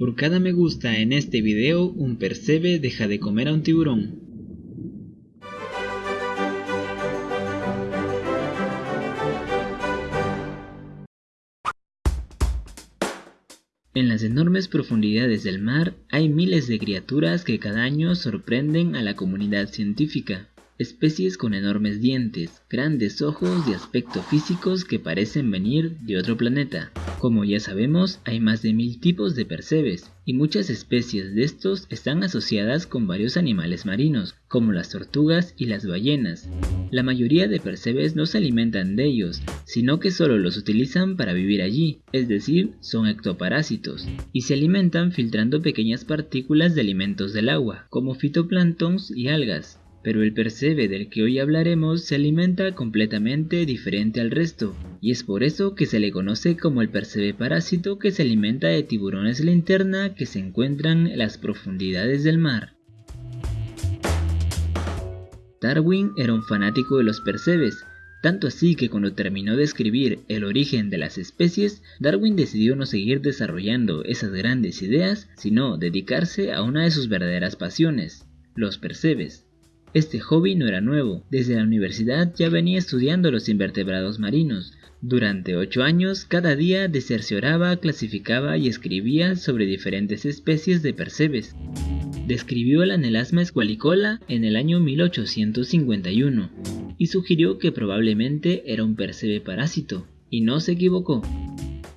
Por cada me gusta en este video, un percebe deja de comer a un tiburón. En las enormes profundidades del mar hay miles de criaturas que cada año sorprenden a la comunidad científica especies con enormes dientes, grandes ojos y aspecto físicos que parecen venir de otro planeta. Como ya sabemos, hay más de mil tipos de percebes, y muchas especies de estos están asociadas con varios animales marinos, como las tortugas y las ballenas. La mayoría de percebes no se alimentan de ellos, sino que solo los utilizan para vivir allí, es decir, son ectoparásitos, y se alimentan filtrando pequeñas partículas de alimentos del agua, como fitoplanctons y algas pero el percebe del que hoy hablaremos se alimenta completamente diferente al resto, y es por eso que se le conoce como el percebe parásito que se alimenta de tiburones linterna que se encuentran en las profundidades del mar. Darwin era un fanático de los percebes, tanto así que cuando terminó de escribir El origen de las especies, Darwin decidió no seguir desarrollando esas grandes ideas, sino dedicarse a una de sus verdaderas pasiones, los percebes. Este hobby no era nuevo, desde la universidad ya venía estudiando los invertebrados marinos. Durante ocho años, cada día desercioraba, clasificaba y escribía sobre diferentes especies de percebes. Describió el anelasma escualicola en el año 1851 y sugirió que probablemente era un percebe parásito, y no se equivocó.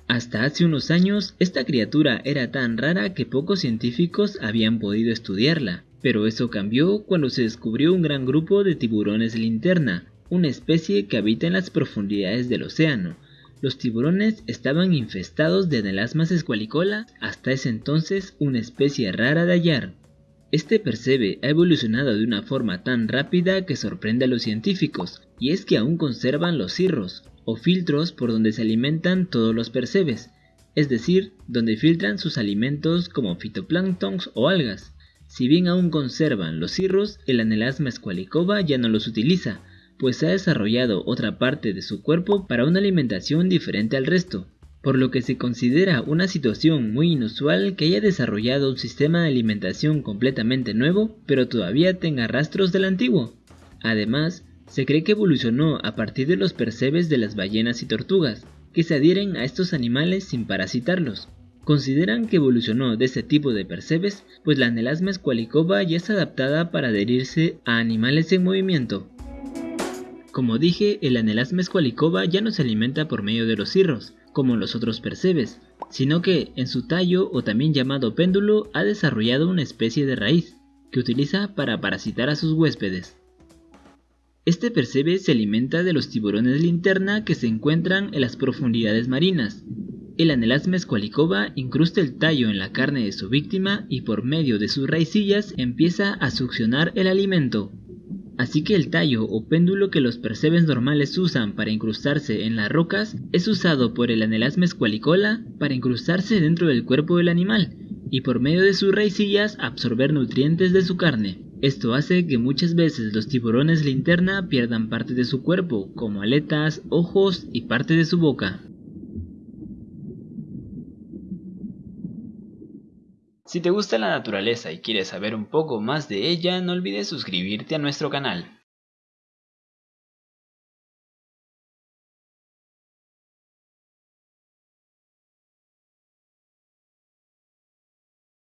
Hasta hace unos años, esta criatura era tan rara que pocos científicos habían podido estudiarla, pero eso cambió cuando se descubrió un gran grupo de tiburones linterna, una especie que habita en las profundidades del océano. Los tiburones estaban infestados de anelasmas escualicola, hasta ese entonces una especie rara de hallar. Este percebe ha evolucionado de una forma tan rápida que sorprende a los científicos, y es que aún conservan los cirros, o filtros por donde se alimentan todos los percebes, es decir, donde filtran sus alimentos como fitoplanctons o algas. Si bien aún conservan los cirros, el anelasma escualicova ya no los utiliza, pues ha desarrollado otra parte de su cuerpo para una alimentación diferente al resto, por lo que se considera una situación muy inusual que haya desarrollado un sistema de alimentación completamente nuevo, pero todavía tenga rastros del antiguo. Además, se cree que evolucionó a partir de los percebes de las ballenas y tortugas, que se adhieren a estos animales sin parasitarlos. Consideran que evolucionó de este tipo de percebes, pues la anelasma escualicova ya es adaptada para adherirse a animales en movimiento. Como dije, el anelasma escualicova ya no se alimenta por medio de los cirros, como los otros percebes, sino que en su tallo o también llamado péndulo ha desarrollado una especie de raíz, que utiliza para parasitar a sus huéspedes. Este percebe se alimenta de los tiburones linterna que se encuentran en las profundidades marinas, el anelasma escualicova incrusta el tallo en la carne de su víctima y por medio de sus raicillas empieza a succionar el alimento. Así que el tallo o péndulo que los percebes normales usan para incrustarse en las rocas es usado por el anelasma escualicola para incrustarse dentro del cuerpo del animal y por medio de sus raicillas absorber nutrientes de su carne. Esto hace que muchas veces los tiburones linterna pierdan parte de su cuerpo, como aletas, ojos y parte de su boca. Si te gusta la naturaleza y quieres saber un poco más de ella, no olvides suscribirte a nuestro canal.